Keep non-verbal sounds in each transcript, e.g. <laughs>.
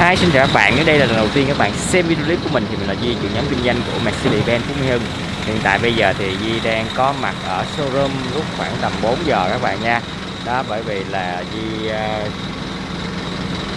Hi, xin chào các bạn. Nếu đây là lần đầu tiên các bạn xem video clip của mình thì mình là Di, trưởng nhóm kinh doanh của Mercedes-Benz Phú Mỹ Hưng. Hiện tại bây giờ thì Di đang có mặt ở showroom lúc khoảng tầm 4 giờ các bạn nha. Đó bởi vì là Di uh,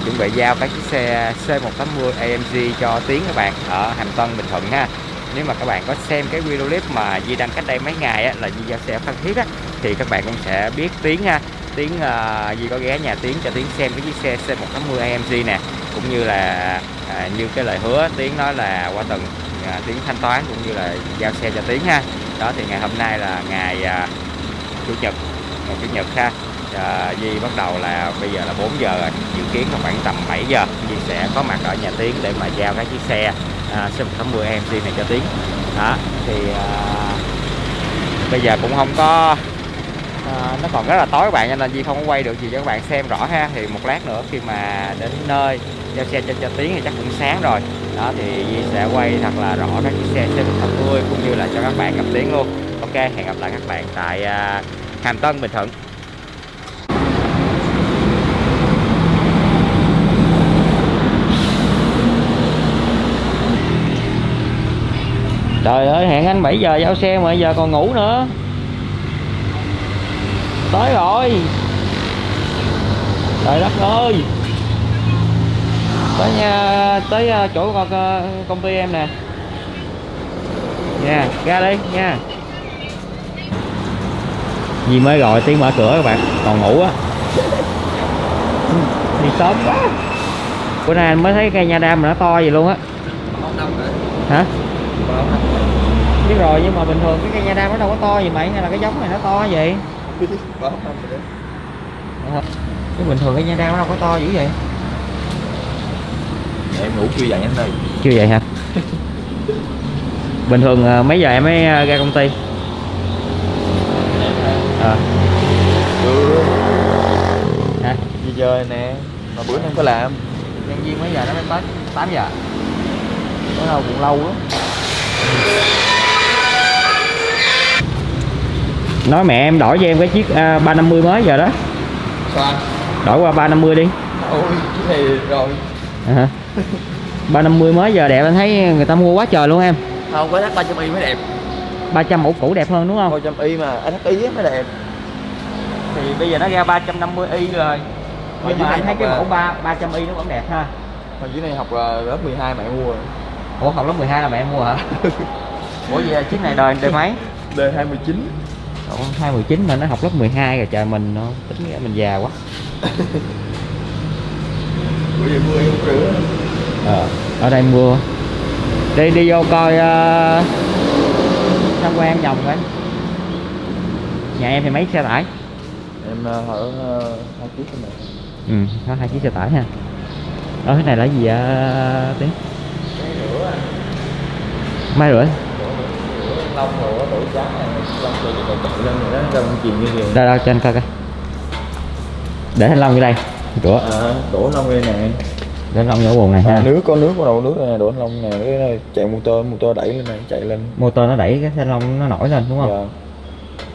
chuẩn bị giao các chiếc xe C180 AMG cho Tiến các bạn ở Hàm Tân Bình Thuận ha. Nếu mà các bạn có xem cái video clip mà Di đăng cách đây mấy ngày á, là Di giao xe Phan Thiết á, thì các bạn cũng sẽ biết Tiến ha. Tiến uh, Di có ghé nhà Tiến cho Tiến xem cái chiếc xe C180 AMG nè cũng như là à, như cái lời hứa Tiến nói là qua tuần à, Tiến thanh toán cũng như là giao xe cho Tiến ha. Đó thì ngày hôm nay là ngày à, chủ nhật ngày chủ nhật ha. Ờ, à, Di bắt đầu là bây giờ là 4 giờ rồi dự kiến là khoảng tầm 7 giờ Di sẽ có mặt ở nhà Tiến để mà giao cái chiếc xe à, C180 AMG này cho Tiến. Đó thì à, bây giờ cũng không có à, nó còn rất là tối các bạn nên nên Di không có quay được gì cho các bạn xem rõ ha. Thì một lát nữa khi mà đến nơi giao xe cho, cho Tiến thì chắc cũng sáng rồi. Đó thì Di sẽ quay thật là rõ các chiếc xe C180 cũng như là cho các bạn gặp Tiến luôn. Ok hẹn gặp lại các bạn tại à, Hàm Tân Bình Thuận. Trời ơi hẹn anh 7 giờ giao xe mà giờ còn ngủ nữa tới rồi. Trời đất ơi. Tới nhà, tới à, chỗ à, công ty em nè. Nha, ra đi, nha. Gì mới gọi, tiếng mở cửa các bạn, còn ngủ á. <laughs> Đi sớm quá. Bữa nay anh mới thấy cây nha đam mà nó to gì luôn á. Hả? Biết rồi, nhưng mà bình thường cái cây nha đam nó đâu có to gì mày, hay là cái giống này nó to vậy? Cái bình thường cái nha nó đâu có to dữ vậy? Em ngủ chưa dậy anh ơi. Chưa vậy hả? Bình thường à, mấy giờ em mới à, ra công ty? À. hả? Gì giờ nè. Mà bữa không có làm. Nhân viên mấy giờ nó mới tới? 8 giờ? Bữa đâu cũng lâu lắm nói mẹ em đổi cho em cái chiếc uh, 350 mới giờ đó. Sao đổi qua 350 đi. Ôi cái này rồi. À, hả. 350 mới giờ đẹp anh thấy người ta mua quá trời luôn em. Không có thắt 300 y mới đẹp. 300 mẫu cũ đẹp hơn đúng không? 300 y mà anh thắt y mới đẹp. Thì bây giờ nó ra 350 y rồi. Nhưng mà anh thấy cái mẫu 3 300 y nó vẫn đẹp ha. Mà dưới này học là lớp 12 mẹ mua rồi. Ủa học lớp 12 là mẹ mua hả? <laughs> Ủa vậy chiếc này đời đời mấy? D 29 Ủa, 219 mà nó học lớp 12 rồi trời mình nó tính ra mình già quá. Bữa giờ mưa không rửa ờ, ở đây mưa. Đi đi vô coi uh, tham quan vòng coi. Nhà em thì mấy xe tải? Em ờ, ở ờ, hai chiếc này ừ có hai chiếc xe tải ha. Ở cái này là gì vậy tiếng mai rưỡi lông rồi nó đổi trắng này lông rồi rồi tự lên rồi đó ra bằng chìm như vậy. Đâu đâu cho anh coi coi. Để thanh long vô đây. Rửa à, đổ lông đây nè để thanh long vô buồng này ha. À, nước có nước có đầu nước này đổ lông nè cái này chạy motor motor đẩy lên này chạy lên. Motor nó đẩy cái thanh long nó nổi lên đúng không? Dạ.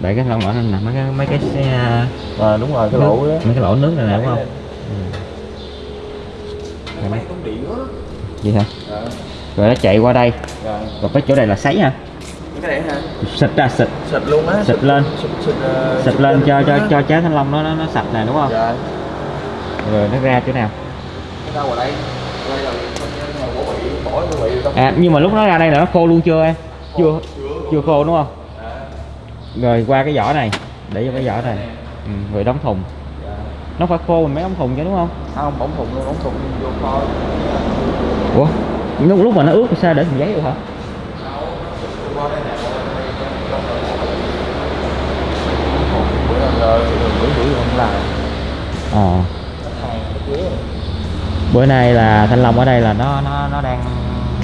đẩy cái thanh long nổi lên nè mấy cái mấy cái xe à, đúng rồi cái nước- lỗ đó. mấy cái lỗ nước này nè đúng không? Ừ. gì hả? Dạ. Rồi nó chạy qua đây. Dạ. Rồi cái chỗ này là sấy ha cái này hả xịt ra xịt xịt luôn á Xịt lên. ờ, xịt lên cho cho cho trái thanh long nó nó, nó sạch này đúng không dạ rồi nó ra chỗ nào đây à nhưng mà lúc nó ra đây là nó khô luôn chưa em chưa chưa khô đúng không Dạ. rồi qua cái vỏ này để vô cái vỏ này ừ, rồi đóng thùng Dạ. nó phải khô mình mới đóng thùng chứ đúng không không bóng thùng luôn bóng thùng vô kho ủa lúc lúc mà nó ướt thì sao để thùng giấy được hả qua đây nè bữa nào giờ bữa bữa không làm ờ. Dưới bữa nay là thanh long ở đây là nó nó nó đang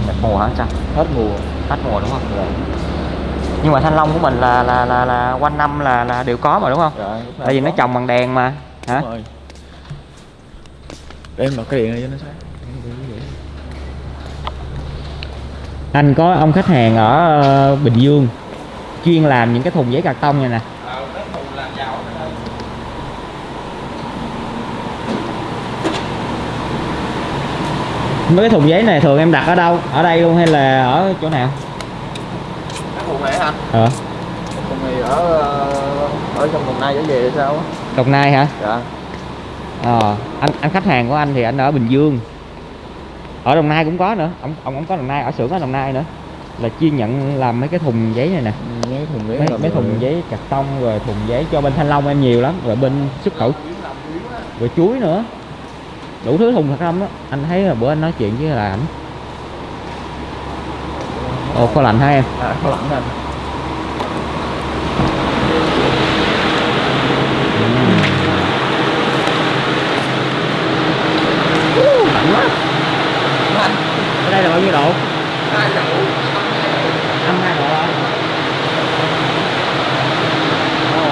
đẹp mùa hả sao hết mùa. Hết mùa đúng không? Nhưng mà thanh long của mình là là là, là quanh năm là là đều có mà đúng không? Dạ nào tại vì nó có. trồng bằng đèn mà. Hả? Đúng rồi. Để em bật cái điện này cho nó sáng anh có ông khách hàng ở ờ, Bình Dương chuyên làm những cái thùng giấy carton này nè. Mấy cái thùng giấy này thường em đặt ở đâu? Ở đây luôn hay là ở chỗ nào? Cái thùng này hả? Ờ. Thùng này ở ờ, ở trong đồng nai trở về sao đồng nai hả? Dạ. Ờ anh anh khách hàng của anh thì anh ở bình dương ở đồng nai cũng có nữa. Ông ông ông có đồng nai ở xưởng ở đồng nai nữa. Là chuyên nhận làm mấy cái thùng giấy này nè. Ừ, mấy thùng giấy mấy, mấy rồi. thùng giấy cạc tông rồi thùng giấy cho bên thanh long em nhiều lắm rồi bên xuất khẩu. Rồi chuối nữa. Đủ thứ thùng thật không đó. Anh thấy là bữa anh nói chuyện với là ảnh ồ kho lạnh hả em? À có lạnh anh lạnh quá anh ở đây là bao nhiêu độ hai chậu âm hai độ hả Ồ.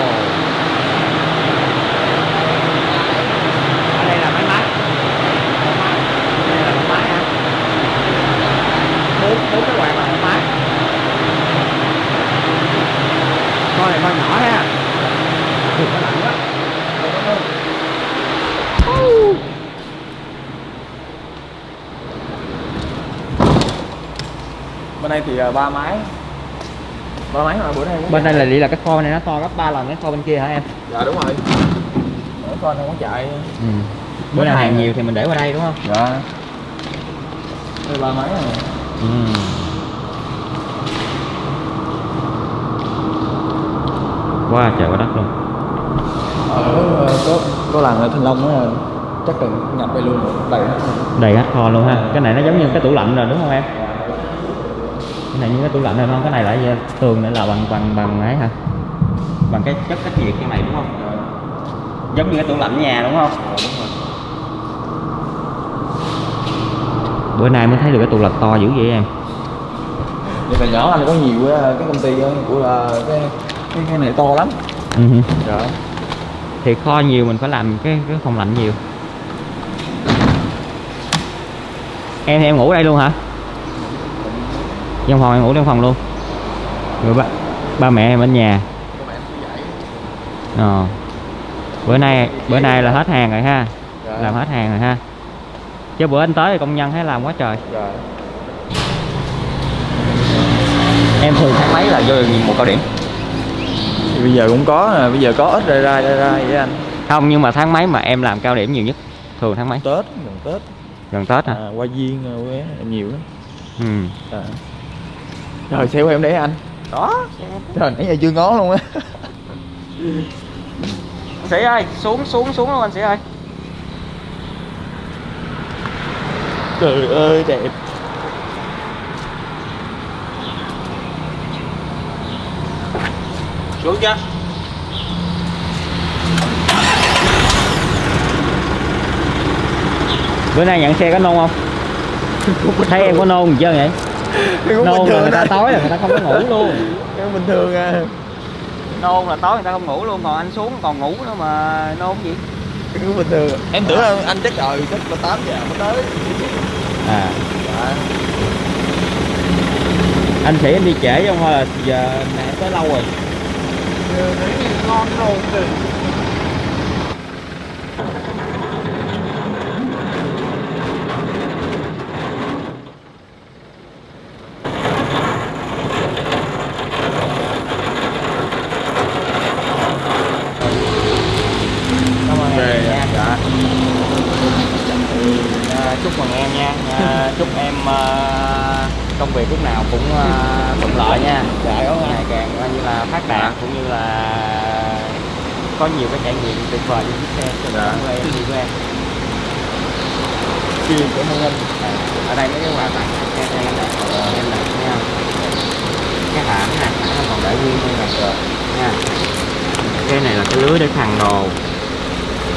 ở đây là mấy máy đây là một máy hả bốn bốn cái quạt là một máy con này con nhỏ ha Ui, nó lạnh quá đây thì à, ba máy. Ba máy mà bữa nay bên đây là lý là cái kho này nó to gấp 3 lần cái kho bên kia hả em? Dạ đúng rồi. Ở con không có chạy. Ừ. bữa nào hàng nhiều thì mình để qua đây đúng không? Dạ. Đây ba máy này. Ừ. quá trời quá đất luôn. Ở có có làng ở thanh long á chắc cần nhập đây luôn đầy hết. Đầy hết kho luôn ha. Cái này nó giống như cái tủ lạnh rồi đúng không em? Cái này như cái tủ lạnh rồi không? Cái này gì? tường này là bằng bằng bằng ấy hả? Bằng cái chất cách nhiệt cái này đúng không? Giống như cái tủ lạnh nhà đúng không? Bữa nay mới thấy được cái tủ lạnh to dữ vậy em. Nhưng mà nhỏ anh có nhiều á, cái công ty á, của là cái cái, cái này to lắm. Ừ. dạ. Thì kho nhiều mình phải làm cái cái phòng lạnh nhiều. Em thì em ngủ ở đây luôn hả trong phòng em ngủ trong phòng luôn. Rồi ba ba mẹ em ở nhà. Ờ. Bữa nay bữa nay là hết hàng rồi ha. Dạ. làm hết hàng rồi ha. Chứ bữa anh tới thì công nhân thấy làm quá trời. Dạ. Em thường tháng mấy là vô một cao điểm. Thì bây giờ cũng có nè bây giờ có ít ra ra ra ra vậy anh. Không nhưng mà tháng mấy mà em làm cao điểm nhiều nhất thường tháng mấy tết gần tết. Gần tết hả? À, qua viên rồi quế nhiều lắm. Ừ. À. trời xe của em đấy anh? Đó. Trời nãy giờ chưa ngó luôn á. <laughs> Sĩ ơi xuống xuống xuống luôn anh sĩ ơi. Trời ơi đẹp. Xuống chưa? Bữa nay nhận xe có nôn không? <laughs> Thấy em có nôn gì chưa vậy <laughs> nôn bình là người ta thôi. tối là người ta không có ngủ luôn. <laughs> Em bình thường à. Nôn là tối người ta không ngủ luôn còn anh xuống còn ngủ nữa mà nôn gì? Cũng bình thường. Em tưởng là anh chắc rồi chắc là 8 giờ mới tới. À. Dạ. Anh sĩ em đi trễ không hay là giờ em tới lâu rồi. Ngon rồi cảm ơn Ok, em nha dạ. à, chúc mừng em nha à, chúc em à, công việc lúc nào cũng à, thuận lợi nha Dạ, cảm ơn anh. ngày càng coi như là phát đạt Dạ. cũng như là có nhiều cái trải nghiệm tuyệt vời trên chiếc xe cho Dạ. của em đi của em. Chi cảm ơn anh. À, ở đây mấy cái quà tặng em em em đặt em đặt nha. Cái hãng này hãng còn để nguyên như này rồi nha. Cái này là cái lưới để thằng đồ.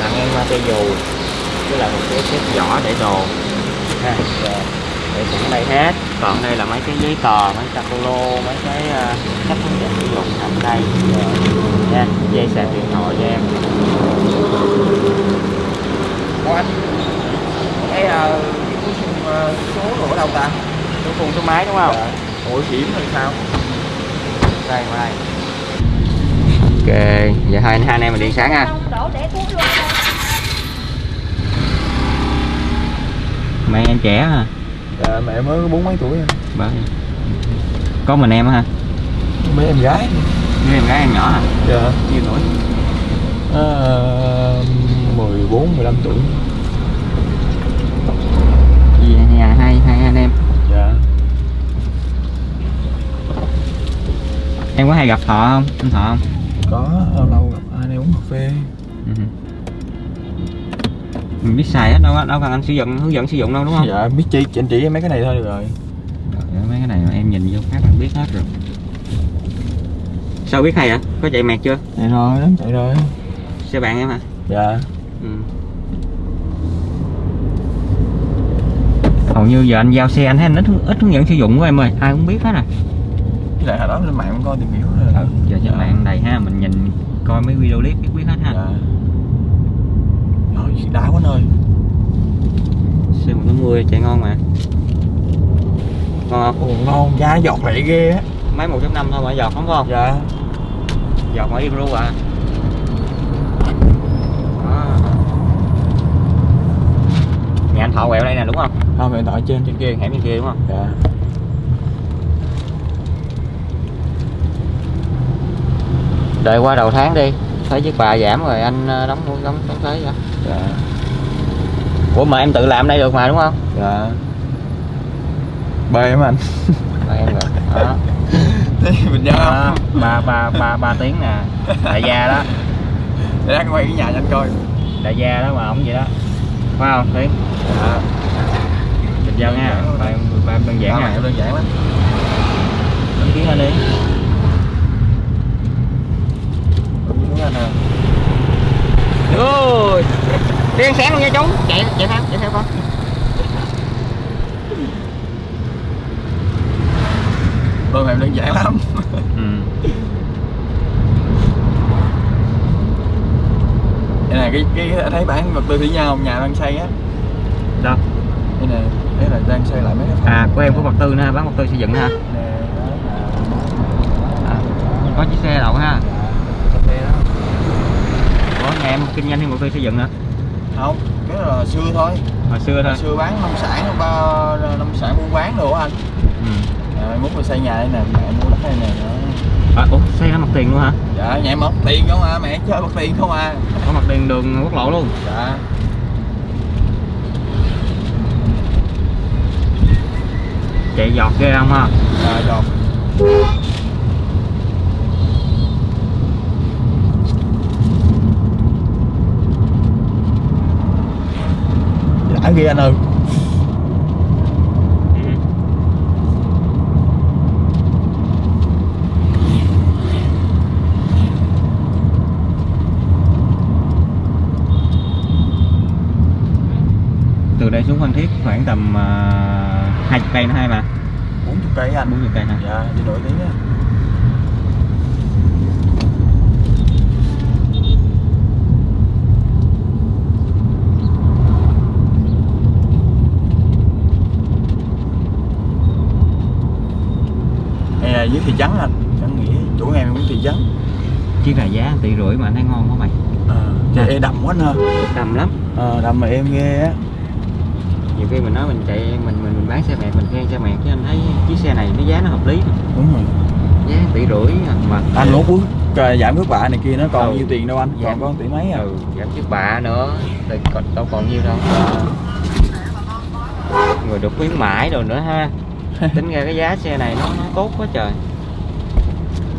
Tặng em cây dù với là một cái xếp vỏ để đồ. Ha để cũng đây hết. Còn đây là mấy cái giấy tờ mấy capolo mấy cái uh, cách hướng dẫn sử dụng nằm đây. Nha dây sạc điện thoại cho em. Ủa anh cái uh, cái số ở đâu ta? Số khung số máy đúng không? Dạ. ủa kiểm hay sao? Đây qua đây. Ok giờ hai hai anh em mình đi sáng ha. Đổ để thuốc luôn. Mẹ em trẻ hả dạ mẹ mới có bốn mấy tuổi à. Ba- có mình em hả mấy em gái. Với em gái em nhỏ hả? Dạ. Nhiêu tuổi? À, 14 15 tuổi. Gì nhà hai hai anh em? Dạ. Em có hay gặp thọ không? Anh thọ không? Có lâu lâu gặp ai đây uống cà phê. Ừ. mình biết xài hết đâu có- đâu cần anh sử dụng hướng dẫn sử dụng đâu đúng không? Dạ biết chi anh chỉ mấy cái này thôi được rồi. Trời mấy cái này mà em nhìn vô phát là biết hết rồi. Sao biết hay hả có chạy mẹt chưa? Chạy rồi lắm chạy rồi. Xe bạn em hả? Dạ. Ừ. hầu như giờ anh giao xe anh thấy anh ít ít hướng dẫn sử dụng của em ơi ai cũng biết hết à với lại hồi đó lên mạng coi tìm hiểu rồi. Ừ, giờ trên Dạ. mạng đầy ha mình nhìn coi mấy video clip biết biết hết ha. Dạ đã quá nơi. Xe 180 chạy ngon mà. Ngon không? Ồ ngon da giọt lại ghê á. Máy 1.5 thôi mà giọt không không? Dạ. Giọt mà im ru à. Nhà anh thọ quẹo đây nè đúng không? Không hiện tại trên. Trên kia hẻm trên kia đúng không? Dạ. Đợi qua đầu tháng đi. Thấy chiếc bà giảm rồi anh ờ, đóng đóng đóng thuế vậy dạ. Ủa mà em tự làm đây được mà đúng không? Dạ. Bê em anh. Là em rồi. Đó. Thế mình không? Ba ba ba ba tiếng nè. Đại gia đó. Để đang quay cái nhà cho anh coi. Đại gia đó mà ổng vậy đó. Phải không tiếng dạ. Bình dân ha ba em ba em đơn giản Ba nha. đơn giản lắm. Đăng ký lên đi. Đúng anh à ôi đèn sáng luôn nha chú. Chạy chạy theo chạy theo con. Ba mẹ đơn giản lắm. Ừ. đây này cái cái thấy bản vật tư thủy nhau nhà đang xây á. Đâu đây nè đấy là đang xây lại mấy cái phòng à của em có vật tư nữa ha bán vật tư xây dựng nữa nè là à, có chiếc xe đậu ha cà phê đó có nhà em kinh doanh thêm vật tư xây dựng nữa không cái là xưa thôi. Hồi xưa thôi. Hồi xưa bán nông sản ba nông sản buôn bán đồ anh. Ừ. à, rồi xây nhà đây nè mẹ mua đất đây nè à, ủa xây ra mặt tiền luôn hả? Dạ nhà em mất tiền không à mẹ chơi mất tiền không à. Có mặt tiền đường quốc lộ luôn. Dạ. Chạy giọt ghê không ha? Dạ rồi đã ghê anh ơi ừ. từ đây xuống Phan Thiết khoảng tầm uh, 20 cây nữa hay mà 40 cây anh 40 cây hả dạ đi nổi tiếng á Đây là dưới thị trấn anh chẳng nghĩ chỗ em cũng thị trấn chiếc này giá 1 tỷ rưỡi mà anh thấy ngon quá mày à, chạy e đầm quá anh ha đầm lắm à, đầm mà em ghê á nhiều khi mình nói mình chạy mình mình, mình bán xe mẹt mình khen xe mẹt chứ anh thấy chiếc xe này nó giá nó hợp lý mà. đúng rồi giá 1 tỷ rưỡi à, mà anh lỗ bước cờ giảm cước bạ này kia nó còn Ừ. nhiêu tiền đâu anh? Giảm. còn có 1 tỷ mấy à? Ừ giảm chiếc bạ nữa. Thì còn đâu còn nhiêu đâu. Người được khuyến mãi rồi nữa ha. <laughs> Tính ra cái giá xe này nó, nó tốt quá trời.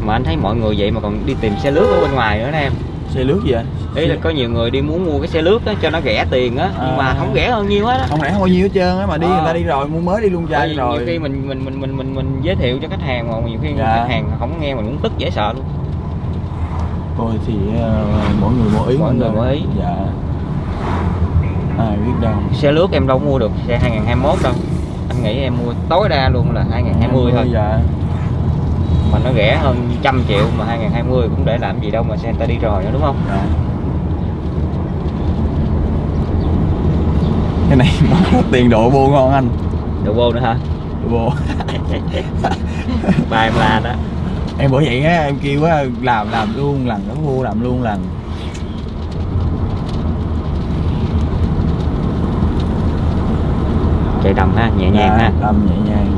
Mà anh thấy mọi người vậy mà còn đi tìm xe lướt ở bên ngoài nữa nè em. Xe lướt gì anh ý là có nhiều người đi muốn mua cái xe lướt á cho nó rẻ tiền á nhưng mà À. không rẻ hơn nhiêu hết á. Không lẽ không bao nhiêu hết trơn á mà đi Ờ. người ta đi rồi mua mới đi luôn trai rồi. nhiều khi mình mình mình mình mình mình giới thiệu cho khách hàng mà nhiều khi Dạ. khách hàng không nghe mình cũng tức dễ sợ luôn thôi thì ờ, mỗi người mỗi ý Mỗi người mỗi ý. dạ. Ai biết đâu. Xe lướt em đâu mua được xe 2021 đâu. Anh nghĩ em mua tối đa luôn là 2020 thôi. Dạ. Mà nó rẻ hơn trăm triệu mà 2020 cũng để làm gì đâu mà xe người ta đi rồi nữa đúng không? Dạ. Cái này <laughs> tiền độ vô ngon anh. Đồ vô nữa hả? Độ vô. <laughs> Ba em la đó em bởi vậy á em kêu á làm làm luôn lần nó vô làm luôn lần. Chạy đầm ha nhẹ nhàng ha. Đâm nhẹ nhàng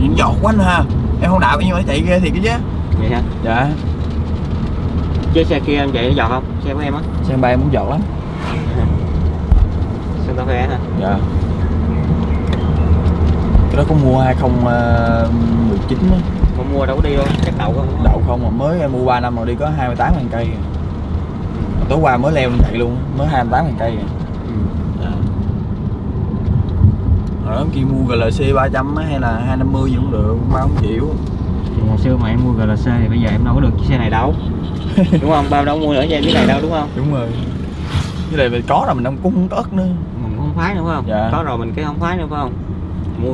Nhìn giọt quá anh ha Em nhưng mà nó chạy ghê thiệt cái chứ. Vậy hả? Dạ. Chứ xe kia em chạy nó giọt không? Xe của em á? Xe bay muốn giọt lắm. Santa Fe hả? Dạ. Cái đó có mua 2019 á. Không mua đâu có đi luôn chắc đậu không? Đậu không mà mới em mua 3 năm rồi đi có 28 ngàn cây. Tối qua mới leo lên chạy luôn mới 28 ngàn cây. Ừ. Dạ. Hồi đó kia mua GLC 300 á, hay là 250 gì cũng được, ba không chịu thì hồi xưa mà em mua GLC thì bây giờ em đâu có được chiếc xe này đâu. <laughs> Đúng không? Bao đâu mua nữa cho em chiếc này đâu đúng không? Đúng rồi. Cái này mình có rồi mình không cũng không có ớt nữa. Mình không phái nữa phải không? Dạ. có rồi mình cái không phái nữa phải không? Mua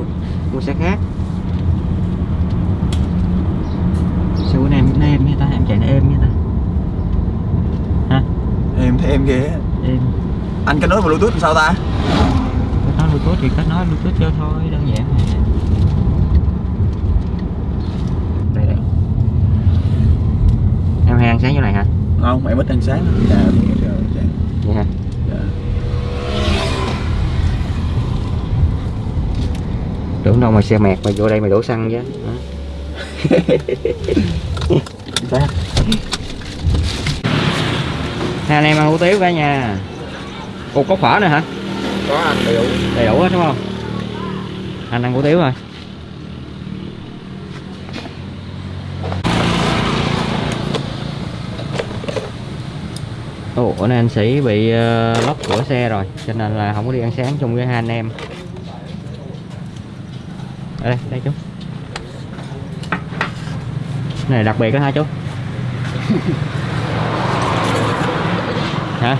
mua xe khác. Xe của em nó êm như ta em chạy nó êm như ta. Hả? Em thấy em ghê êm Anh kết nối bluetooth làm sao ta? kết nối bluetooth thì kết nối bluetooth cho thôi đơn giản mà đây đây em hay ăn sáng chỗ này hả? Không, em ít ăn sáng. Dạ, dạ. vậy hả? Dạ. tưởng đâu mà xe mẹt mà vô đây mày đổ xăng chứ <laughs> hai anh em ăn hủ tiếu cả nhà. Ủa có phở nữa hả? Có anh đầy đủ đầy đủ hết đúng không? Anh ăn hủ tiếu rồi Ồ, bữa nay anh sĩ bị ờ, lóc cửa xe rồi cho nên là không có đi ăn sáng chung với hai anh em. Ở đây đây chú. Này đặc biệt đó hả chú? Hả?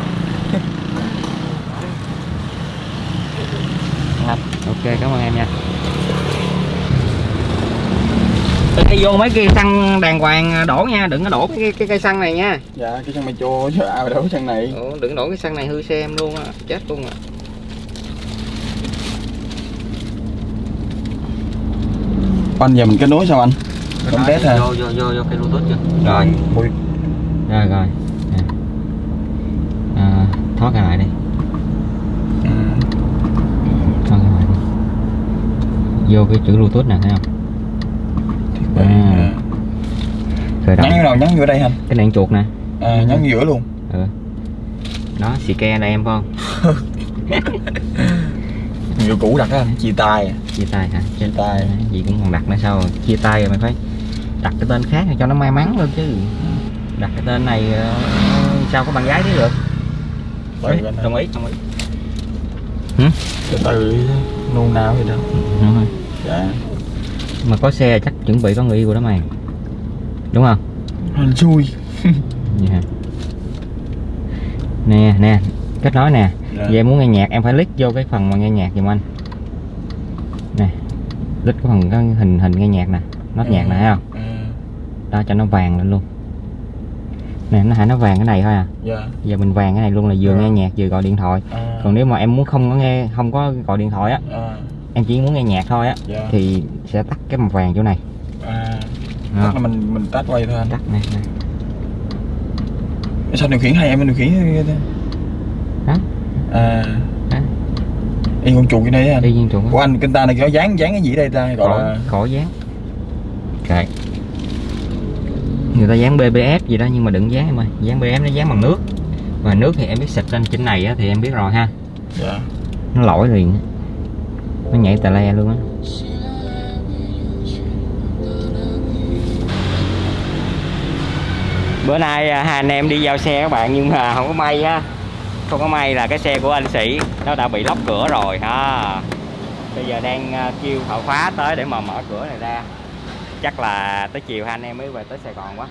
<laughs> Ok cảm ơn em nha Ê, vô mấy cây xăng đàng hoàng đổ nha đừng có đổ cái cái, cái cây xăng này nha. Dạ, cái chân mày chô chứ ai mà đâu cái chân này? Ủa, đừng đổ cái xăng này hư xe em luôn á chết luôn à. Anh giờ mình kết nối sao anh? Không test hả? vô vô vô vô cái bluetooth chưa? Rồi. Mùi rồi rồi. À, thoát ra lại đi. Ừ. thoát ra lại đi. Vô cái chữ bluetooth nè thấy không À. khởi động. Nhắn vô đâu? Nhắn vô đây anh cái này chuột nè. À, Nhắn vô giữa luôn. Ừ. đó xì ke đây em phải không Nhiều cũ đặt á chia tay. À. chia tay hả? Chia tay. Gì cũng còn đặt nữa sao rồi? chia tay rồi mày phải đặt cái tên khác cho nó may mắn luôn chứ. Đặt cái tên này ờ, sao có bạn gái thế được Đấy, đồng ý đồng ý. Từ từ nôn nào vậy đâu Đúng rồi. Dạ mà có xe chắc chuẩn bị có người yêu rồi đó mày. Đúng không? Anh xui. Vậy <laughs> hả? nè nè kết nối nè. Dạ. về muốn nghe nhạc em phải click vô cái phần mà nghe nhạc giùm anh. Nè click cái phần cái hình hình nghe nhạc nè nốt nhạc nè thấy không? À, đó cho nó vàng lên luôn. Nè nó hãy nó vàng cái này thôi à? Dạ. Giờ mình vàng cái này luôn là vừa Dạ. nghe nhạc vừa gọi điện thoại. À, còn nếu mà em muốn không có nghe không có gọi điện thoại á à, em chỉ muốn nghe nhạc thôi á Dạ. thì sẽ tắt cái màu vàng chỗ này. À. Chắc là mình mình tách quay thôi anh. Tắt nè nè Sao điều khiển hai em điều khiển hay thế? Đó. À. Ê con chuột này á anh? Đi viên chuột Của anh kinh ta này có dán dán cái gì đây ta? Gọi khỏi là khỏi dán. Kệ. Người ta dán BBS gì đó nhưng mà đừng dán em ơi. Dán BBS nó dán bằng nước. Và nước thì em biết xịt lên trên này á, thì em biết rồi ha. Dạ. Nó lỗi liền nó nhảy tà le luôn á. Bữa nay à, hai anh em đi giao xe các bạn, nhưng mà không có may á. Không có may là cái xe của anh sĩ, nó đã bị lóc cửa rồi, ha. Bây giờ đang à, kêu thợ khóa tới để mà mở cửa này ra. Chắc là tới chiều hai anh em mới về tới sài gòn quá.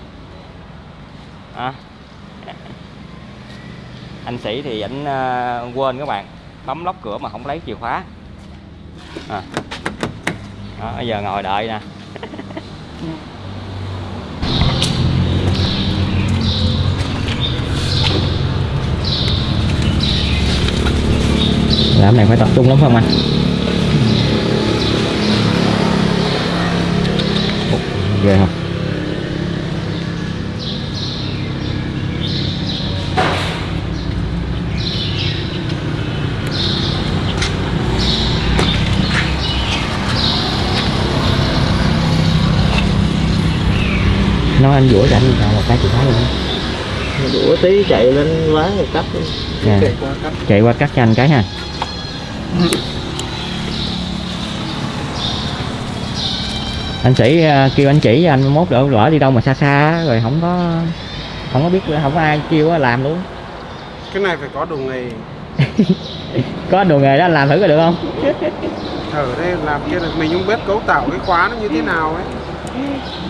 À. anh sĩ thì ảnh à, quên các bạn, bấm lóc cửa mà không lấy chìa khóa à. đó, giờ ngồi đợi nè. Dạ. Làm này phải tập trung lắm không anh? Ghê không? Nói anh cho anh chọn một cái chìa khóa luôn. Đũa tí chạy lên ván rồi cắt Nè, Chạy qua cách chạy qua cắt cho anh cái ha. Anh sĩ à, kêu anh chỉ cho anh mốt đỡ lỡ đi đâu mà xa xa rồi không có không có biết không có ai kêu á, làm luôn. Cái này phải có đồ nghề. <laughs> Có đồ nghề đó anh làm thử coi được không? Ở đây làm kia là mình không biết cấu tạo cái khóa nó như thế nào ấy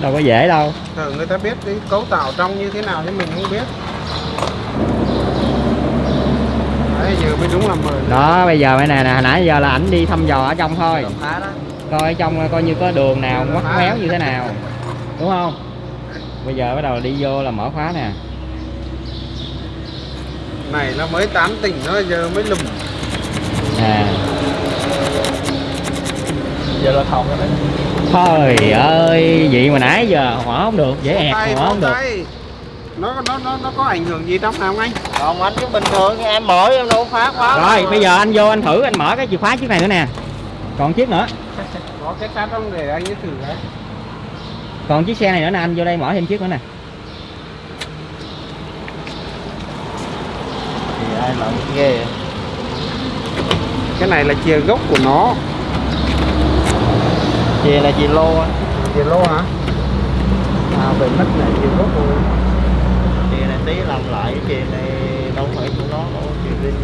đâu có dễ đâu. Thử người ta biết cái cấu tạo trong như thế nào chứ mình không biết. Đấy giờ mới đúng là mời đó bây giờ mấy này nè hồi nãy giờ là ảnh đi thăm dò ở trong thôi. Coi ở trong coi như có đường nào ngoắt méo như thế nào. Đúng không? Bây giờ bắt đầu đi vô là mở khóa nè. Này nó mới tán tỉnh nó giờ mới lùm. À. Giờ là thòng rồi đấy thôi ơi vậy mà nãy giờ hỏa không được dễ tay hỏa không được. Nó nó nó nó có ảnh hưởng gì trong nào không anh? Còn anh cứ bình thường em mở em đâu phá khóa rồi bây giờ anh vô anh thử anh mở cái chìa khóa chiếc này nữa nè. Còn chiếc nữa. <laughs> Có cái sát trong để anh thử đấy. Còn chiếc xe này nữa nè anh vô đây mở thêm chiếc nữa nè. Thì ai làm ghê cái này là chìa gốc của nó chìa là chìa lô á. Chìa lô hả? À về mất này chìa gốc rồi chìa này tí làm lại chìa này đâu phải của nó đâu chìa đi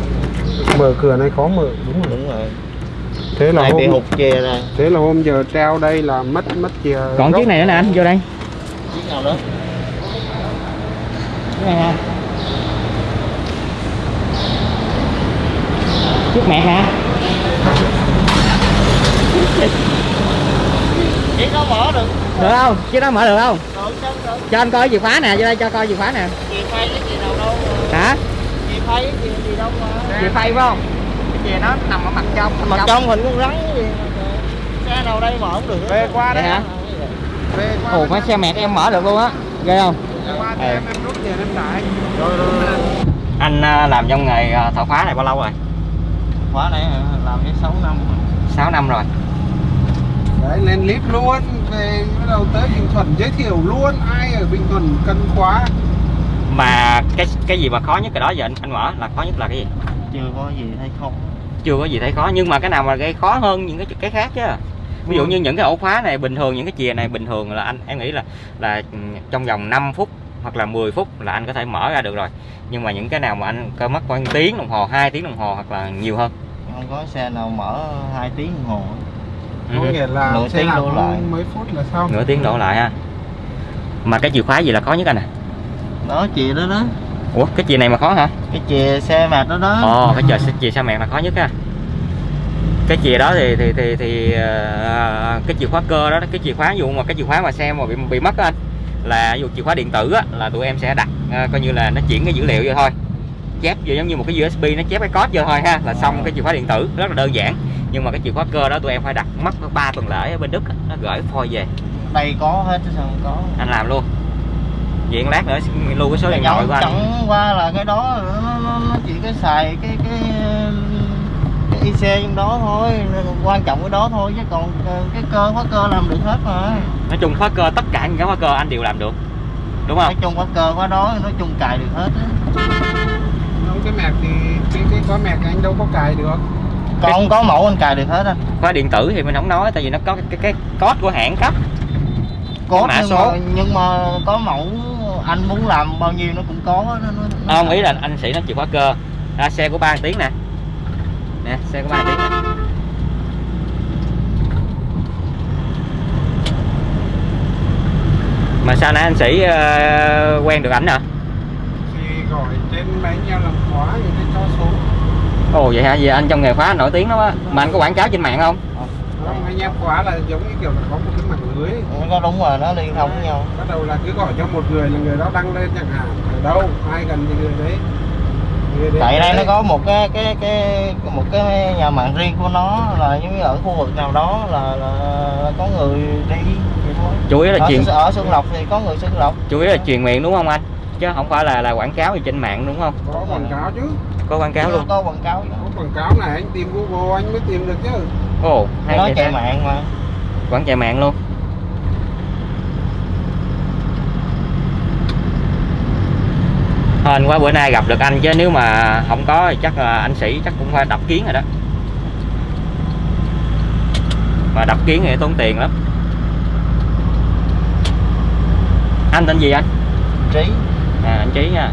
mở cửa này khó mở đúng rồi đúng rồi. Thế là này bị hôm hụt chìa này thế là hôm giờ treo đây là mất mất chìa còn gốc. chiếc này nữa nè anh vô đây. Chiếc nào nữa? Chiếc này ha. Chiếc mẹ hả chiếc nó mở được được không? Chiếc đó mở được không? Được chứ được. Cho anh coi chìa khóa nè vô đây cho coi chìa khóa nè. Chìa phay cái chìa nào đâu hả? Chìa phay cái chìa gì đâu mà chìa phay phải không? Cái chìa nó nằm ở mặt trong mặt trong. hình con rắn cái gì xe nào đây mở không được. Về qua đây hả? về qua ồ phải xe mẹt em mở được luôn á. Ghê không? Về qua Ừ. em em rút tiền em trả anh. rồi rồi rồi. Anh à, làm trong nghề à, thợ khóa này bao lâu rồi? Khóa này hả? làm cái 6 năm 6 năm rồi đấy lên clip luôn về bắt đầu tới Bình Thuận giới thiệu luôn ai ở Bình Thuận cần khóa mà cái cái gì mà khó nhất cái đó giờ anh anh mở là khó nhất là cái gì? Chưa có gì hay không. Chưa có gì thấy khó nhưng mà cái nào mà gây khó hơn những cái cái khác chứ. Ví dụ như những cái ổ khóa này bình thường những cái chìa này bình thường là anh em nghĩ là là ừ, trong vòng 5 phút hoặc là 10 phút là anh có thể mở ra được rồi. Nhưng mà những cái nào mà anh cơ mất khoảng tiếng đồng hồ 2 tiếng đồng hồ hoặc là nhiều hơn? Không có xe nào mở 2 tiếng đồng hồ có Ừ. nghĩa là Nửa xe tiếng đổ lại. mấy phút là xong. Nửa tiếng đổ lại ha. Mà cái chìa khóa gì là khó nhất anh à? Đó chìa đó đó. Ủa cái chìa này mà khó hả? Cái chìa xe mệt đó đó. Ồ cái chìa chìa sa mạc là khó nhất á cái chìa đó thì thì thì thì ờ, cái chìa khóa cơ đó cái chìa khóa dụ mà cái chìa khóa mà xe mà bị bị mất á anh là ví dụ chìa khóa điện tử á là tụi em sẽ đặt ờ, coi như là nó chuyển cái dữ liệu vô thôi. Chép vô giống như một cái USB nó chép cái code vô thôi ha là xong cái chìa khóa điện tử. Rất là đơn giản nhưng mà cái chìa khóa cơ đó tụi em phải đặt mất 3 tuần lễ ở bên Đức á, nó gửi phôi về. Đây có hết chứ sao không có? Anh làm luôn. Vậy lát nữa lưu cái số điện thoại chẳng, của anh. chẳng qua là cái đó nó, nó, nó chỉ có xài cái cái cái IC trong đó thôi. Quan trọng cái đó thôi chứ còn cái cơ khóa cơ làm được hết mà. Nói chung khóa cơ tất cả những cái khóa cơ anh đều làm được. Đúng không? Nói chung khóa cơ khóa đó nói chung cài được hết á. cái mẹt thì cái cái có mẹt anh đâu có cài được còn có mẫu anh cài được hết á. Khóa điện tử thì mình không nói tại vì nó có cái cái, cái code của hãng cấp. Có mã nhưng số. mà nhưng mà có mẫu anh muốn làm bao nhiêu nó cũng có nó, nó, nó không ý là anh sĩ nó chịu khóa cơ. À, xe của ba tiếng nè. Nè xe của ba tiếng nè. mà sao nãy anh sĩ ờ, quen được ảnh hả? Thì gọi trên máy nhau làm khóa thì nó cho số ồ vậy hả? Vậy anh trong nghề khóa nổi tiếng lắm á. Mà anh có quảng cáo trên mạng không? Không anh em khóa là giống như kiểu là có một cái mạng lưới. Có đúng rồi nó liên thông với nhau. Bắt đầu là cứ gọi cho một người là người đó đăng lên chẳng hạn. Ở đâu? Ai cần thì người đấy. Tại đây nó có một cái cái cái một cái nhà mạng riêng của nó là giống như ở khu vực nào đó là, là, là có người đi chủ yếu là ở, truyền ở Xuân Lộc thì có người Xuân Lộc. Chủ yếu là truyền miệng đúng không anh? Chứ không phải là là quảng cáo gì trên mạng đúng không? Có quảng cáo chứ có quảng cáo luôn. có quảng cáo có quảng cáo này anh tìm google anh mới tìm được chứ. Ồ hay nói vậy chạy mạng mà. Quảng chạy mạng luôn. Hên quá bữa nay gặp được anh chứ nếu mà không có thì chắc là anh sĩ chắc cũng phải đập kiến rồi đó. Mà đập kiến thì tốn tiền lắm. Anh tên gì anh? Trí. À, anh Chí nha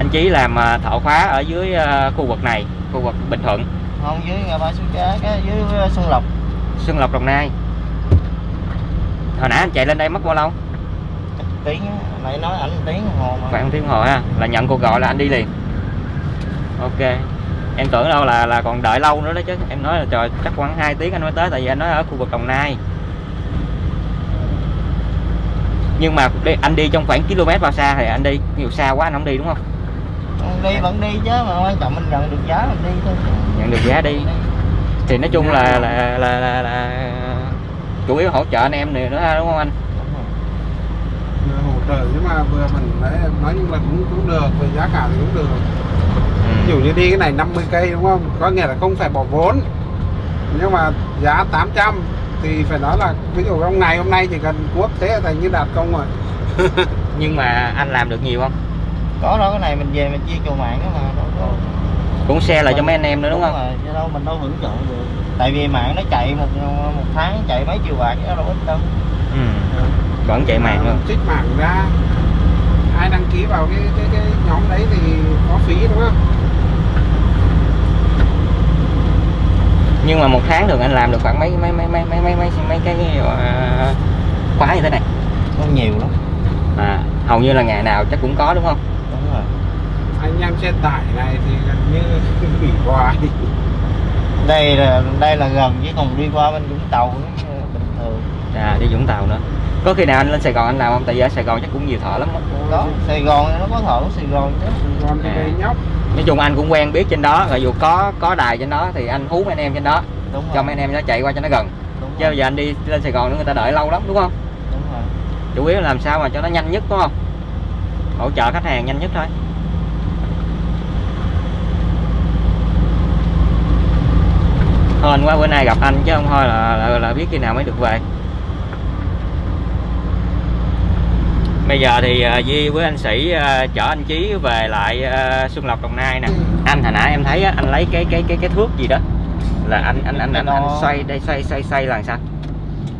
anh Chí làm à, thợ khóa ở dưới à, khu vực này khu vực Bình Thuận. Không dưới ngã ba số cá cái dưới Xuân Lộc. Xuân Lộc Đồng Nai. Hồi nãy anh chạy lên đây mất bao lâu? Tiếng nãy nói ảnh tiếng hồ mà. Khoảng tiếng hồi ha là nhận cuộc gọi là anh đi liền. Ok. Em tưởng đâu là là còn đợi lâu nữa đó chứ. Em nói là trời chắc khoảng 2 tiếng anh mới tới tại vì anh nói ở khu vực Đồng Nai. Nhưng mà đi, anh đi trong khoảng km bao xa thì anh đi nhiều xa quá anh không đi đúng Không đi vẫn đi chứ mà quan trọng mình nhận được giá mình đi thôi. Nhận được giá đi. Thì nói chung là là là, là, là chủ yếu hỗ trợ anh em này nữa ha, đúng không anh? Vừa hỗ trợ nhưng mà vừa mình đấy nói chung là cũng cũng được về giá cả thì cũng được. Ví dụ như đi cái này 50 cây đúng không? Có nghĩa là không phải bỏ vốn. Nhưng mà giá 800 thì phải nói là ví dụ trong ngày hôm nay chỉ cần cuốc thế là thành như đạt công rồi. <laughs> Nhưng mà anh làm được nhiều không có đâu cái này mình về mình chia chùa mạng đó mà đâu có. Cũng xe lại cho mấy anh em nữa đúng không? rồi, chứ đâu mình đâu hưởng trợ được. Tại vì mạng nó chạy một một tháng chạy mấy triệu bạc chứ đâu ít đâu. Ừ. vẫn chạy mạng luôn. Trích mạng ra. Ai đăng ký vào cái cái cái nhóm đấy thì có phí đúng không? Nhưng mà một tháng thường anh làm được khoảng mấy mấy mấy mấy mấy mấy mấy, mấy cái uh, khóa như thế này. Không nhiều lắm. À, hầu như là ngày nào chắc cũng có đúng không? đúng anh em xe tải này thì gần như <laughs> bị hoài. Đây là đây là gần chứ còn đi qua bên Vũng Tàu nó bình thường. À đi Vũng Tàu nữa. Có khi nào anh lên Sài Gòn anh làm không? Tại vì ở Sài Gòn chắc cũng nhiều thợ lắm á. đó Sài Gòn nó có thợ ở Sài Gòn chứ. Còn thì À. nhóc. Nói chung anh cũng quen biết trên đó rồi dù có có đài trên đó thì anh hú mấy anh em trên đó. Đúng rồi. cho mấy anh em nó chạy qua cho nó gần. Đúng chứ rồi, bây giờ anh đi lên Sài Gòn nữa người ta đợi lâu lắm đúng không? Đúng rồi. Chủ yếu là làm sao mà cho nó nhanh nhất đúng không? Hỗ trợ khách hàng nhanh nhất thôi hên quá bữa nay gặp anh chứ không thôi là, là, là biết khi nào mới được về. Bây giờ thì uh, Di với anh Sĩ uh, chở anh Chí về lại uh, Xuân Lộc Đồng Nai nè. Anh hồi nãy em thấy anh lấy cái cái cái cái thước gì đó. Là anh anh anh anh, anh xoay đây xoay xoay xoay là sao?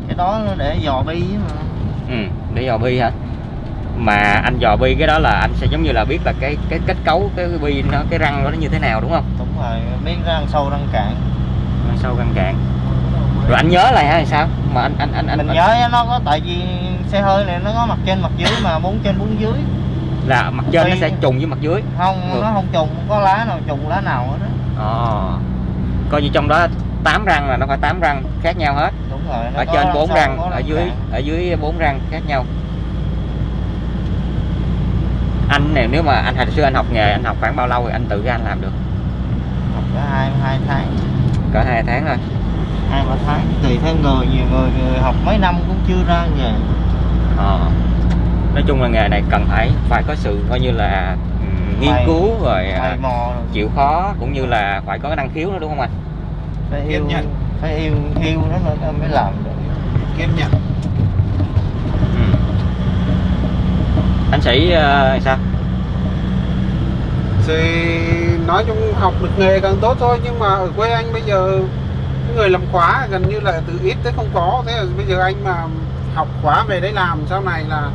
Cái đó để dò bi mà. Ừ để dò bi hả? Mà anh dò bi cái đó là anh sẽ giống như là biết là cái cái kết cấu cái bi nó cái răng nó như thế nào đúng không? Đúng rồi biết răng sâu răng cạn răng sâu răng cạn rồi anh nhớ lại hay sao? Mà anh anh anh anh mình anh- nhớ nó có tại vì xe hơi này nó có mặt trên mặt dưới mà bốn trên bốn dưới. Là mặt trên nó Tuy- sẽ trùng với mặt dưới. Không Ừ. nó không trùng không có lá nào trùng lá nào hết á. Ờ. Coi như trong đó 8 răng là nó phải 8 răng khác nhau hết. Đúng rồi nó ở trên răng bốn răng ở răng dưới cạn. ở dưới bốn răng khác nhau. Anh này nếu mà anh hồi xưa anh học nghề anh học khoảng bao lâu thì anh tự ra anh làm được? Học cả hai hai tháng cỡ hai tháng thôi hai ba tháng tùy theo người nhiều người, người học mấy năm cũng chưa ra nghề Ờ. nói chung là nghề này cần phải phải có sự coi như là ừm, nghiên Mày- cứu rồi à, mày mò rồi. chịu khó cũng như là phải có năng khiếu nữa đúng không anh phải yêu nhẫn. phải yêu yêu nó mới làm được kiên nhẫn ừ. anh sĩ ờ, sao thì nói chung học được nghề càng tốt thôi nhưng mà ở quê anh bây giờ cái người làm khóa gần như là từ ít tới không có. Thế là bây giờ anh mà học khóa về đấy làm sau này là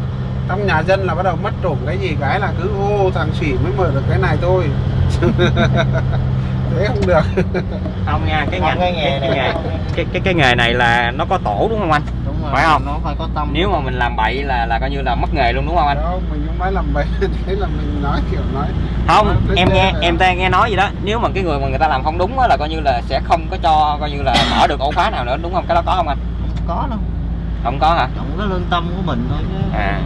trong nhà dân là bắt đầu mất trộm cái gì cái là cứ ô thằng sĩ mới mở được cái này thôi. <laughs> Thế không được. Không nha cái ngành cái nghề này. cái, cái cái nghề này là nó có tổ đúng không anh rồi Phải không? nó phải có tâm. Nếu mà mình làm bậy là là coi như là mất nghề luôn đúng không anh? Đâu mình không nói làm bậy <laughs> thế là mình nói kiểu nói không nói em nghe là- em ta nghe nói gì đó. Nếu mà cái người mà người ta làm không đúng á là coi như là sẽ không có cho coi như là mở được ổ khóa nào nữa đúng không? Cái đó có không anh? Không có đâu. Không có hả? Trọng cái lương tâm của mình thôi chứ. À.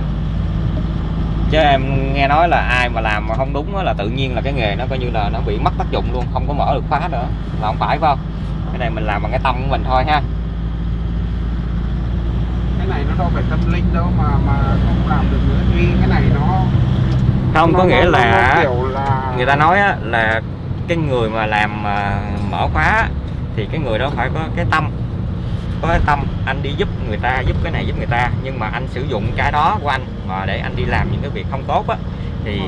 Chứ em nghe nói là ai mà làm mà không đúng á là tự nhiên là cái nghề nó coi như là nó bị mất tác dụng luôn không có mở được khóa nữa. Là không phải phải không? Cái này mình làm bằng cái tâm của mình thôi ha này nó đâu phải tâm linh đâu mà mà không làm được nữa. Vì cái này nó không có nó- nghĩa nó- là nó kiểu là người ta nói á, là cái người mà làm à, mở khóa thì cái người đó phải có cái tâm. Có cái tâm anh đi giúp người ta giúp cái này giúp người ta. Nhưng mà anh sử dụng cái đó của anh mà để anh đi làm những cái việc không tốt á thì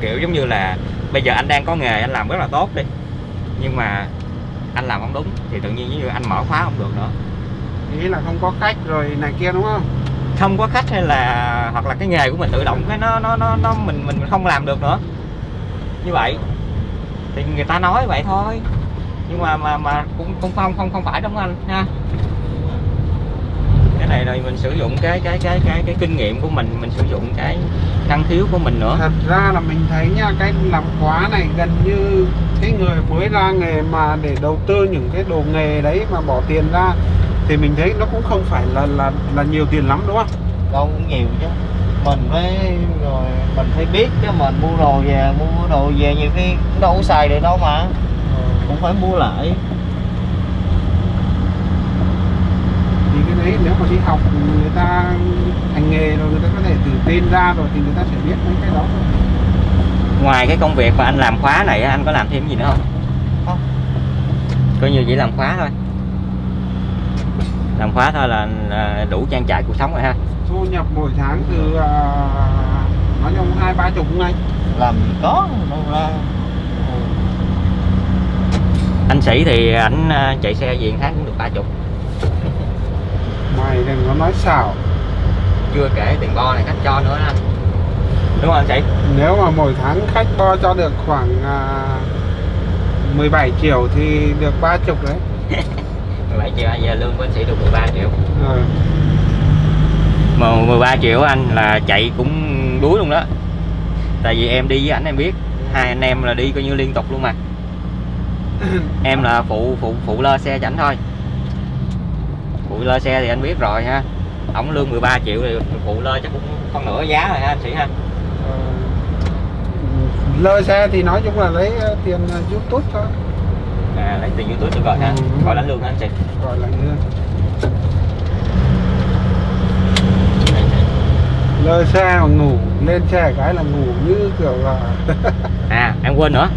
kiểu giống như là bây giờ anh đang có nghề anh làm rất là tốt đi. Nhưng mà anh làm không đúng thì tự nhiên như anh mở khóa không được nữa ý là không có cách rồi này kia đúng không? Không có khách hay là hoặc là cái nghề của mình tự động cái nó nó nó, nó mình mình không làm được nữa. Như vậy. Thì người ta nói vậy thôi. Nhưng mà mà mà cũng cũng không không không phải đúng không anh? Ha. Cái này là mình sử dụng cái cái cái cái cái kinh nghiệm của mình mình sử dụng cái năng khiếu của mình nữa. Thật ra là mình thấy nha cái làm khóa này gần như cái người mới ra nghề mà để đầu tư những cái đồ nghề đấy mà bỏ tiền ra thì mình thấy nó cũng không phải là là là nhiều tiền lắm đúng không? Đâu cũng nhiều chứ. Mình phải rồi mình phải biết chứ mình mua đồ về mua đồ về nhiều khi cũng đâu có xài được đâu mà. Cũng phải mua lại. Thì cái đấy nếu mà đi học người ta thành nghề rồi người ta có thể tự tin ra rồi thì người ta sẽ biết mấy cái đó. Thôi. ngoài cái công việc mà anh làm khóa này anh có làm thêm gì nữa không? Không. coi như chỉ làm khóa thôi làm khóa thôi là là đủ trang trải cuộc sống rồi ha. Thu nhập mỗi tháng từ à, nói chung hai ba chục ngay làm gì có đâu ra. Anh sĩ thì ảnh à, chạy xe gì tháng cũng được ba chục. Mày đừng có nói xạo. Chưa kể tiền bo này khách cho nữa anh đúng không anh sĩ? Nếu mà mỗi tháng khách bo cho được khoảng à, 17 triệu thì được ba chục đấy <laughs> 17 triệu giờ lương của anh sĩ được 13 triệu. Ờ, mà 13 triệu anh là chạy cũng đuối luôn đó. Tại vì em đi với ảnh em biết hai anh em là đi coi như liên tục luôn mà. <coughs> Em là phụ phụ phụ lơ xe cho ảnh thôi. Phụ lơ xe thì anh biết rồi ha. Ổng lương 13 triệu thì phụ lơ chắc cũng phân nửa giá rồi ha anh sĩ ha. Ờ, lơ xe thì nói chung là lấy tiền youtube thôi à lấy tiền youtube được rồi ha Ừ. gọi đánh lương hả anh sĩ gọi là như lơ xe mà ngủ lên xe cái là ngủ như kiểu là <laughs> à em quên nữa.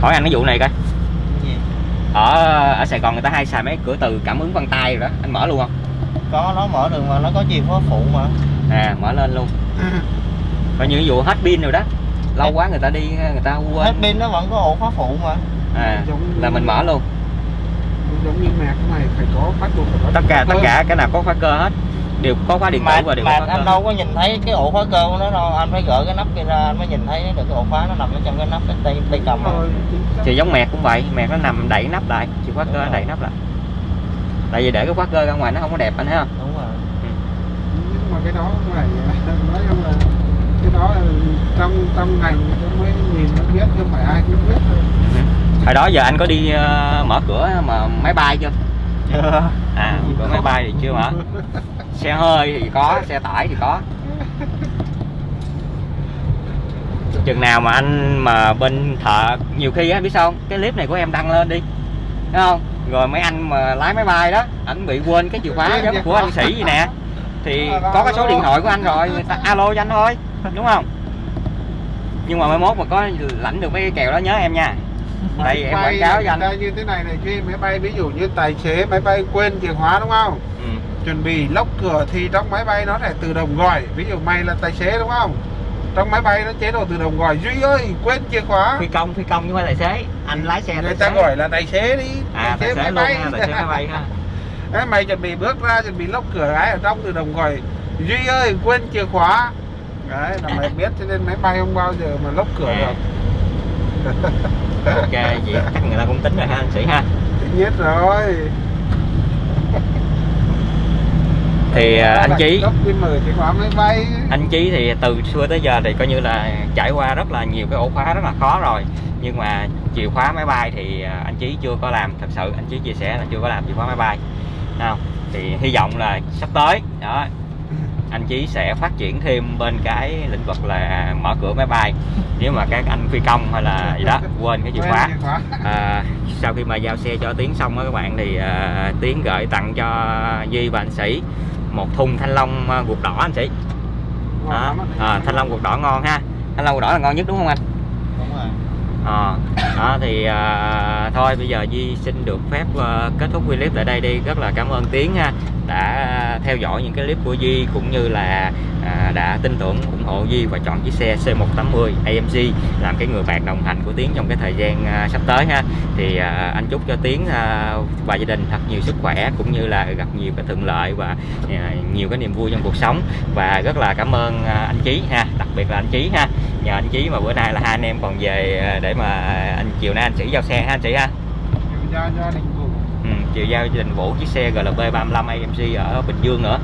Hỏi anh cái vụ này coi. Ở ở Sài Gòn người ta hay xài mấy cửa từ cảm ứng vân tay rồi đó. Anh mở luôn không? Có nó mở được mà nó có chìa khóa phụ mà. À mở lên luôn. <laughs> Coi như ví dụ hết pin rồi đó. Lâu quá người ta đi người ta hết quên pin nó vẫn có ổ khóa phụ mà à Giống là mình mở luôn. giống như cái này phải có bắt buộc phải có tất cả tất cả cái nào có khóa cơ hết. Đều có khóa điện tử và đều mà có khóa anh cơ. đâu có nhìn thấy cái ổ khóa cơ của nó đâu. Anh phải gỡ cái nắp kia ra anh mới nhìn thấy được cái ổ khóa nó nằm ở trong cái nắp cái tay tay cầm. Rồi, thì giống mẹt cũng vậy. Mẹt nó nằm đẩy nắp lại. Chìa khóa cơ nó đẩy nắp lại. Tại vì để cái khóa cơ ra ngoài nó không có đẹp anh thấy không? Đúng rồi. Nhưng mà cái đó phải <laughs> nói chung là cái đó là trong trong ngành mới nhìn nó biết chứ không phải ai cũng biết thôi hồi đó giờ anh có đi ờ, mở cửa mà máy bay chưa? Chưa <laughs> à cửa máy bay thì chưa mở. Xe hơi thì có xe tải thì có. Chừng nào mà anh mà bên thợ nhiều khi á biết sao không? cái clip này của em đăng lên đi thấy không? Rồi mấy anh mà lái máy bay đó ảnh bị quên cái chìa khóa giống của anh sĩ gì nè. Thì có cái số điện thoại của anh rồi người ta alo cho anh thôi đúng không? Nhưng mà mai mốt mà có lãnh được mấy cái kèo đó nhớ em nha đây em quảng cáo cho anh. như thế này này khi máy bay ví dụ như tài xế máy bay quên chìa khóa đúng không? Ừ. chuẩn bị lốc cửa thì trong máy bay nó sẽ tự động gọi. Ví dụ mày là tài xế đúng không? Trong máy bay nó chế độ tự động gọi. Duy ơi quên chìa khóa. Phi công phi công chứ không phải tài xế. Anh lái xe người tài ta xế. gọi là tài xế đi. À tài xế luôn ha tài xế máy bay ha. <laughs> Đấy, mày chuẩn bị bước ra chuẩn bị lốc cửa cái ở trong tự động gọi. Duy ơi quên chìa khóa. Đấy là mày <laughs> biết cho nên máy bay không bao giờ mà lốc cửa À. được <laughs> ok vậy chắc người ta cũng tính rồi ha anh sĩ ha. Tất nhiên rồi. Thì à, anh chí. anh chí thì từ xưa tới giờ thì coi như là trải qua rất là nhiều cái ổ khóa rất là khó rồi. Nhưng mà chìa khóa máy bay thì à, anh chí chưa có làm thật sự anh chí chia sẻ là chưa có làm chìa khóa máy bay. Không? Thì hy vọng là sắp tới đó anh Chí sẽ phát triển thêm bên cái lĩnh vực là mở cửa máy bay. Nếu mà các anh phi công hay là gì đó quên cái chìa khóa. à, sau khi mà giao xe cho Tiến xong á các bạn thì à, Tiến gửi tặng cho Duy và anh Sĩ một thùng thanh long à, ruột đỏ anh Sĩ. Đó. á. à, thanh long ruột đỏ ngon ha. Thanh long ruột đỏ là ngon nhất đúng không anh? Đúng rồi. Ờ, đó thì à, thôi bây giờ Di xin được phép à, kết thúc clip tại đây đi. Rất là cảm ơn Tiến ha đã theo dõi những cái clip của Di cũng như là à, đã tin tưởng ủng hộ Di và chọn chiếc xe C180 AMG làm cái người bạn đồng hành của Tiến trong cái thời gian à, sắp tới ha. Thì à, anh chúc cho Tiến à, và gia đình thật nhiều sức khỏe cũng như là gặp nhiều cái thuận lợi và à, nhiều cái niềm vui trong cuộc sống. Và rất là cảm ơn à, anh Chí ha đặc biệt là anh Chí ha. Nhờ anh Chí mà bữa nay là hai anh em còn về à, để mà à, anh chiều nay anh Sĩ giao xe ha anh Sĩ ha. Chào gia đình chiều giao gia đình Vũ chiếc xe GLB 35 AMG ở Bình Dương nữa.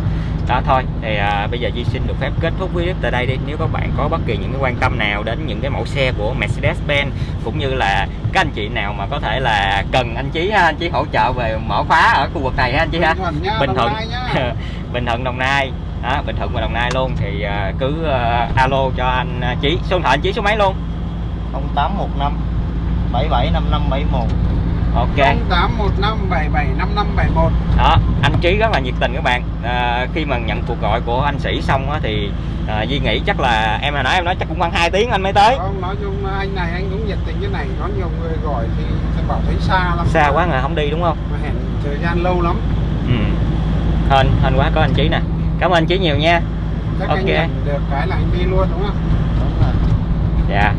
Đó thôi. Thì à, bây giờ Duy xin được phép kết thúc clip tại đây đi. Nếu các bạn có bất kỳ những cái quan tâm nào đến những cái mẫu xe của Mercedes-Benz cũng như là các anh chị nào mà có thể là cần anh Chí ha anh Chí hỗ trợ về mở khóa ở khu vực này ha anh Chí ha. Bình Thuận <laughs> Bình Thuận. Đồng Nai. Đó, Bình Thuận và Đồng Nai luôn. Thì à, cứ à, alo cho anh à, Chí. Số điện thoại anh Chí số mấy luôn? 0815 775571 ok. 0815775571 đó anh Chí rất là nhiệt tình các bạn. À, khi mà nhận cuộc gọi của anh Sĩ xong á, thì à, Duy nghĩ chắc là em hồi nãy em nói chắc cũng khoảng 2 tiếng anh mới tới. Không, nói chung anh này anh cũng nhiệt tình như này. Có nhiều người gọi thì sẽ bảo thấy xa lắm. Xa quá rồi không đi đúng không? Mà hẹn thời gian lâu lắm. Ừ. hên hên quá có anh Chí nè. Cảm ơn anh Chí nhiều nha. Chắc Ok. anh được cái là anh đi luôn đúng không? Đúng rồi. Dạ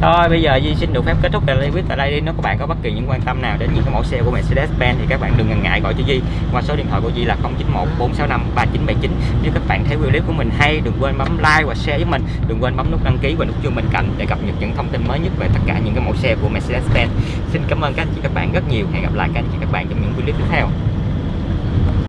thôi, bây giờ Duy xin được phép kết thúc clip tại đây đi. Nếu các bạn có bất kỳ những quan tâm nào đến những cái mẫu xe của Mercedes-Benz thì các bạn đừng ngần ngại gọi cho Duy. Qua số điện thoại của Duy là 091 465 3979 nếu các bạn thấy clip của mình hay, đừng quên bấm like và share với mình. Đừng quên bấm nút đăng ký và nút chuông bên cạnh để cập nhật những thông tin mới nhất về tất cả những cái mẫu xe của Mercedes-Benz. Xin cảm ơn các anh chị, các bạn rất nhiều. Hẹn gặp lại các anh chị, các bạn trong những clip tiếp theo.